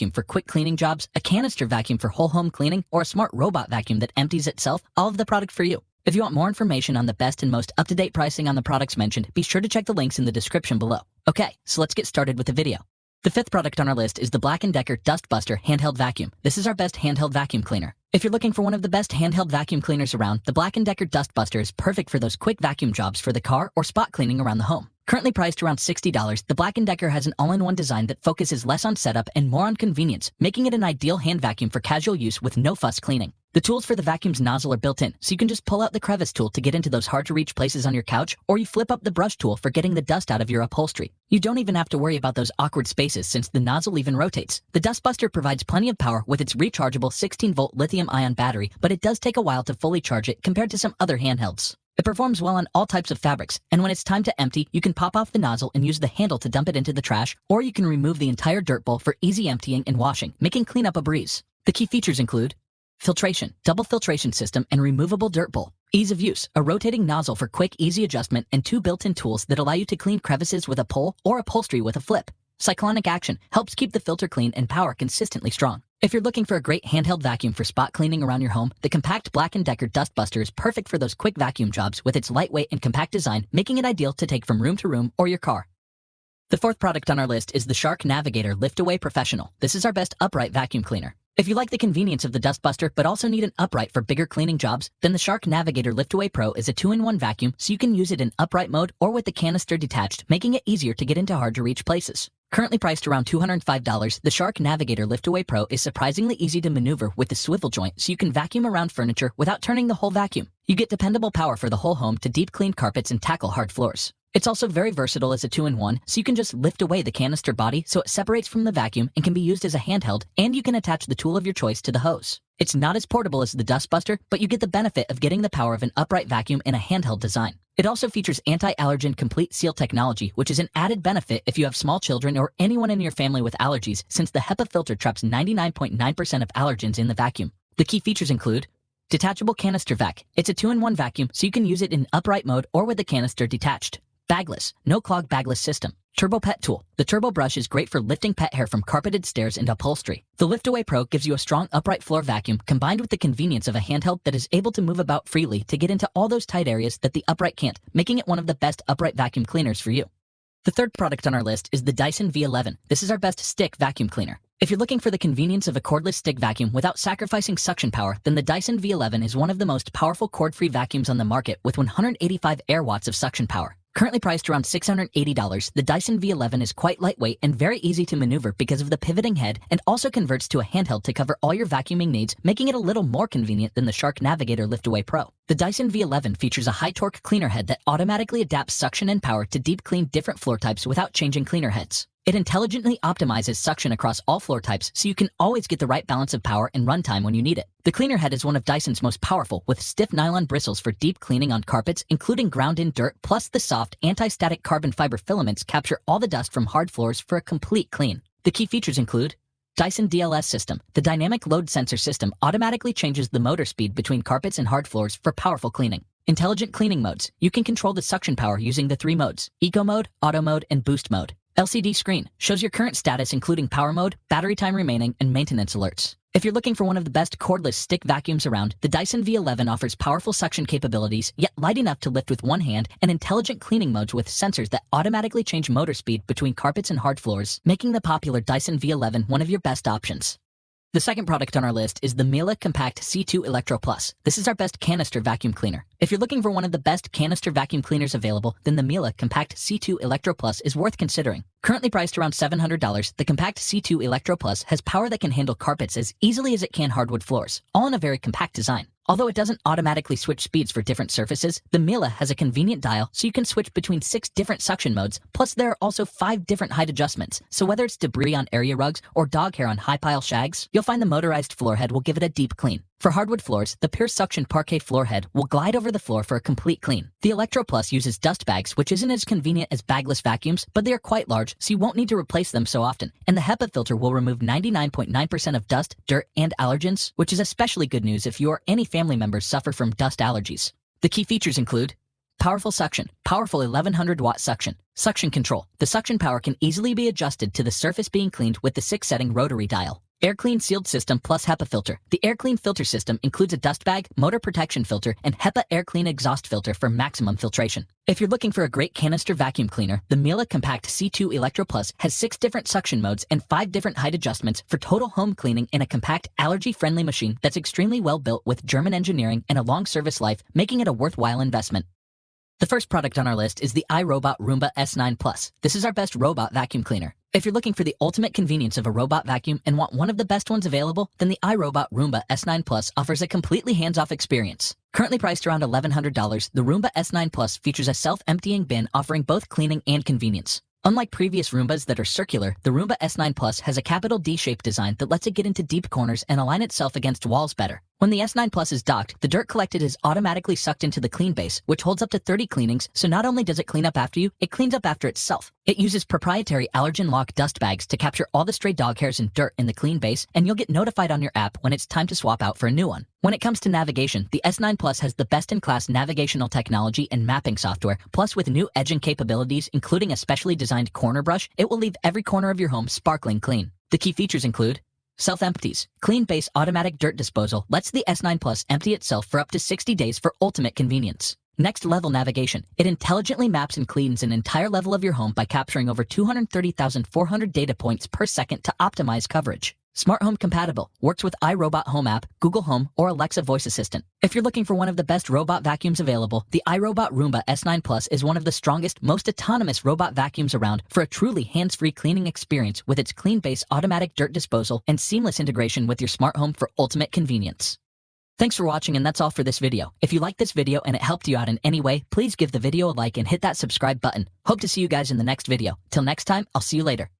vacuum for quick cleaning jobs, a canister vacuum for whole home cleaning, or a smart robot vacuum that empties itself, all of the product for you. If you want more information on the best and most up-to-date pricing on the products mentioned, be sure to check the links in the description below. Okay, so let's get started with the video. The fifth product on our list is the Black & Decker Dust Buster Handheld Vacuum. This is our best handheld vacuum cleaner. If you're looking for one of the best handheld vacuum cleaners around, the Black & Decker Dust Buster is perfect for those quick vacuum jobs for the car or spot cleaning around the home. Currently priced around $60, the Black & Decker has an all-in-one design that focuses less on setup and more on convenience, making it an ideal hand vacuum for casual use with no fuss cleaning. The tools for the vacuum's nozzle are built in, so you can just pull out the crevice tool to get into those hard-to-reach places on your couch, or you flip up the brush tool for getting the dust out of your upholstery. You don't even have to worry about those awkward spaces since the nozzle even rotates. The Dustbuster provides plenty of power with its rechargeable 16-volt lithium-ion battery, but it does take a while to fully charge it compared to some other handhelds. It performs well on all types of fabrics, and when it's time to empty, you can pop off the nozzle and use the handle to dump it into the trash, or you can remove the entire dirt bowl for easy emptying and washing, making cleanup a breeze. The key features include Filtration, double filtration system, and removable dirt bowl. Ease of use, a rotating nozzle for quick, easy adjustment, and two built-in tools that allow you to clean crevices with a pull or upholstery with a flip. Cyclonic action helps keep the filter clean and power consistently strong. If you're looking for a great handheld vacuum for spot cleaning around your home, the compact Black & Decker Dustbuster is perfect for those quick vacuum jobs with its lightweight and compact design, making it ideal to take from room to room or your car. The fourth product on our list is the Shark Navigator Liftaway Professional. This is our best upright vacuum cleaner. If you like the convenience of the Dustbuster but also need an upright for bigger cleaning jobs, then the Shark Navigator Liftaway Pro is a two-in-one vacuum so you can use it in upright mode or with the canister detached, making it easier to get into hard-to-reach places. Currently priced around $205, the Shark Navigator Liftaway Pro is surprisingly easy to maneuver with the swivel joint so you can vacuum around furniture without turning the whole vacuum. You get dependable power for the whole home to deep clean carpets and tackle hard floors. It's also very versatile as a two-in-one, so you can just lift away the canister body so it separates from the vacuum and can be used as a handheld, and you can attach the tool of your choice to the hose. It's not as portable as the Dustbuster, but you get the benefit of getting the power of an upright vacuum in a handheld design. It also features anti-allergen complete seal technology, which is an added benefit if you have small children or anyone in your family with allergies, since the HEPA filter traps 99.9% .9 of allergens in the vacuum. The key features include Detachable Canister Vac. It's a two-in-one vacuum, so you can use it in upright mode or with the canister detached. Bagless, no clog bagless system. Turbo Pet Tool. The Turbo Brush is great for lifting pet hair from carpeted stairs and upholstery. The Liftaway Pro gives you a strong upright floor vacuum combined with the convenience of a handheld that is able to move about freely to get into all those tight areas that the upright can't, making it one of the best upright vacuum cleaners for you. The third product on our list is the Dyson V11. This is our best stick vacuum cleaner. If you're looking for the convenience of a cordless stick vacuum without sacrificing suction power, then the Dyson V11 is one of the most powerful cord-free vacuums on the market with 185 air watts of suction power. Currently priced around $680, the Dyson V11 is quite lightweight and very easy to maneuver because of the pivoting head and also converts to a handheld to cover all your vacuuming needs, making it a little more convenient than the Shark Navigator Liftaway Pro. The Dyson V11 features a high-torque cleaner head that automatically adapts suction and power to deep clean different floor types without changing cleaner heads. It intelligently optimizes suction across all floor types so you can always get the right balance of power and runtime when you need it. The cleaner head is one of Dyson's most powerful with stiff nylon bristles for deep cleaning on carpets, including ground-in dirt, plus the soft anti-static carbon fiber filaments capture all the dust from hard floors for a complete clean. The key features include Dyson DLS system. The dynamic load sensor system automatically changes the motor speed between carpets and hard floors for powerful cleaning. Intelligent cleaning modes. You can control the suction power using the three modes, Eco Mode, Auto Mode, and Boost Mode. LCD screen shows your current status including power mode, battery time remaining, and maintenance alerts. If you're looking for one of the best cordless stick vacuums around, the Dyson V11 offers powerful suction capabilities, yet light enough to lift with one hand, and intelligent cleaning modes with sensors that automatically change motor speed between carpets and hard floors, making the popular Dyson V11 one of your best options. The second product on our list is the Miele Compact C2 Electro Plus. This is our best canister vacuum cleaner. If you're looking for one of the best canister vacuum cleaners available, then the Miele Compact C2 Electro Plus is worth considering. Currently priced around $700, the Compact C2 Electro Plus has power that can handle carpets as easily as it can hardwood floors, all in a very compact design. Although it doesn't automatically switch speeds for different surfaces, the Miele has a convenient dial so you can switch between six different suction modes, plus there are also five different height adjustments, so whether it's debris on area rugs or dog hair on high pile shags, you'll find the motorized floor head will give it a deep clean. For hardwood floors, the Pure Suction Parquet floor head will glide over the floor for a complete clean. The Electro Plus uses dust bags, which isn't as convenient as bagless vacuums, but they are quite large, so you won't need to replace them so often. And the HEPA filter will remove 99.9% of dust, dirt, and allergens, which is especially good news if you or any family members suffer from dust allergies. The key features include Powerful suction, powerful 1100 watt suction. Suction control. The suction power can easily be adjusted to the surface being cleaned with the six setting rotary dial. Air Clean sealed system plus HEPA filter. The AirClean filter system includes a dust bag, motor protection filter, and HEPA AirClean exhaust filter for maximum filtration. If you're looking for a great canister vacuum cleaner, the Miele Compact C2 Electro Plus has six different suction modes and five different height adjustments for total home cleaning in a compact, allergy-friendly machine that's extremely well built with German engineering and a long service life, making it a worthwhile investment. The first product on our list is the iRobot Roomba S9 Plus. This is our best robot vacuum cleaner. If you're looking for the ultimate convenience of a robot vacuum and want one of the best ones available, then the iRobot Roomba S9 Plus offers a completely hands-off experience. Currently priced around $1,100, the Roomba S9 Plus features a self-emptying bin offering both cleaning and convenience. Unlike previous Roombas that are circular, the Roomba S9 Plus has a capital D-shaped design that lets it get into deep corners and align itself against walls better. When the S9 Plus is docked, the dirt collected is automatically sucked into the clean base, which holds up to 30 cleanings, so not only does it clean up after you, it cleans up after itself. It uses proprietary allergen lock dust bags to capture all the stray dog hairs and dirt in the clean base, and you'll get notified on your app when it's time to swap out for a new one. When it comes to navigation, the S9 Plus has the best-in-class navigational technology and mapping software, plus with new edging capabilities, including a specially designed corner brush, it will leave every corner of your home sparkling clean. The key features include Self-empties. Clean base automatic dirt disposal lets the S9 Plus empty itself for up to 60 days for ultimate convenience. Next level navigation. It intelligently maps and cleans an entire level of your home by capturing over 230,400 data points per second to optimize coverage. Smart Home compatible, works with iRobot Home app, Google Home, or Alexa voice assistant. If you're looking for one of the best robot vacuums available, the iRobot Roomba S9 Plus is one of the strongest, most autonomous robot vacuums around for a truly hands-free cleaning experience with its clean base automatic dirt disposal and seamless integration with your smart home for ultimate convenience. Thanks for watching and that's all for this video. If you liked this video and it helped you out in any way, please give the video a like and hit that subscribe button. Hope to see you guys in the next video. Till next time, I'll see you later.